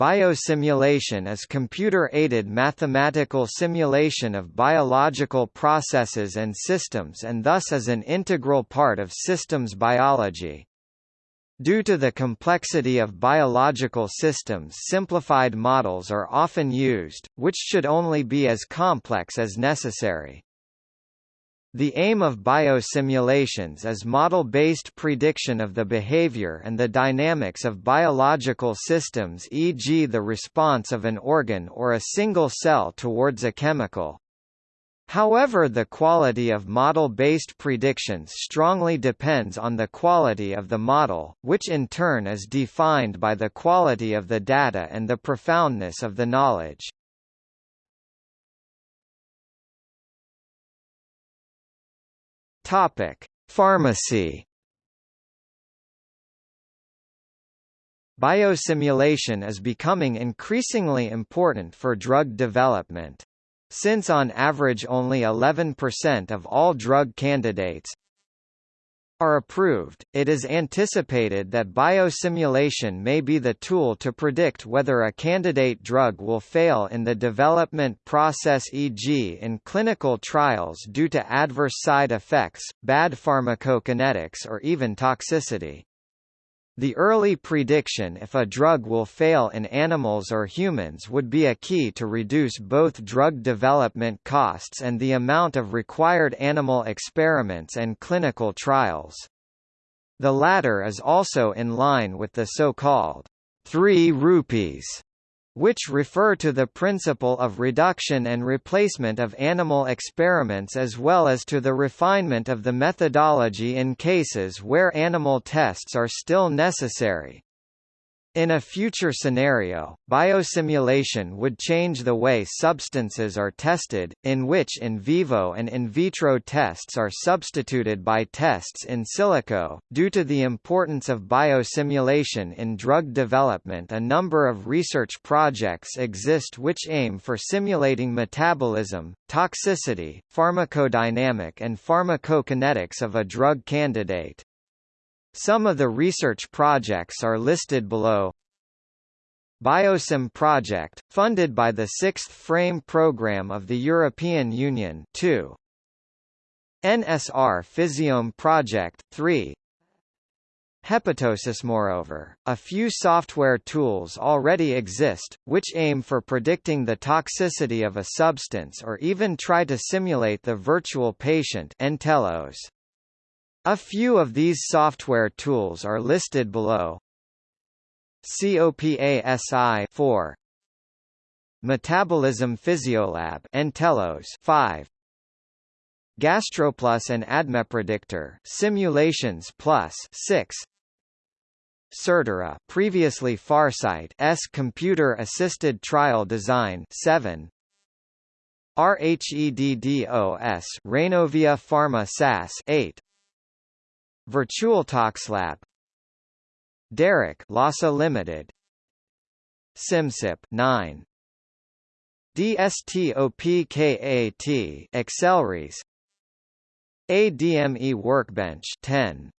Biosimulation is computer-aided mathematical simulation of biological processes and systems and thus is an integral part of systems biology. Due to the complexity of biological systems simplified models are often used, which should only be as complex as necessary. The aim of biosimulations is model-based prediction of the behavior and the dynamics of biological systems e.g. the response of an organ or a single cell towards a chemical. However the quality of model-based predictions strongly depends on the quality of the model, which in turn is defined by the quality of the data and the profoundness of the knowledge. Topic: Pharmacy. Biosimulation is becoming increasingly important for drug development. Since on average only 11% of all drug candidates, are approved, it is anticipated that biosimulation may be the tool to predict whether a candidate drug will fail in the development process e.g. in clinical trials due to adverse side effects, bad pharmacokinetics or even toxicity. The early prediction if a drug will fail in animals or humans would be a key to reduce both drug development costs and the amount of required animal experiments and clinical trials. The latter is also in line with the so-called three rupees which refer to the principle of reduction and replacement of animal experiments as well as to the refinement of the methodology in cases where animal tests are still necessary. In a future scenario, biosimulation would change the way substances are tested, in which in vivo and in vitro tests are substituted by tests in silico. Due to the importance of biosimulation in drug development, a number of research projects exist which aim for simulating metabolism, toxicity, pharmacodynamic, and pharmacokinetics of a drug candidate. Some of the research projects are listed below. Biosim project, funded by the Sixth Frame Programme of the European Union 2. NSR Physiome Project 3. HepatoSys Moreover, a few software tools already exist, which aim for predicting the toxicity of a substance or even try to simulate the virtual patient Entelos. A few of these software tools are listed below. COPASI 4 Metabolism Physiolab Entelos 5 GastroPlus and ADMEPredictor Simulations Plus 6 Certara previously Pharsight S computer assisted trial design 7 RHEDDOS Rhenovia Pharma SAS 8 VirtualToxLab Derek Lhasa Limited. Simcyp 9 DSTOPKAT Accelrys ADME Workbench 10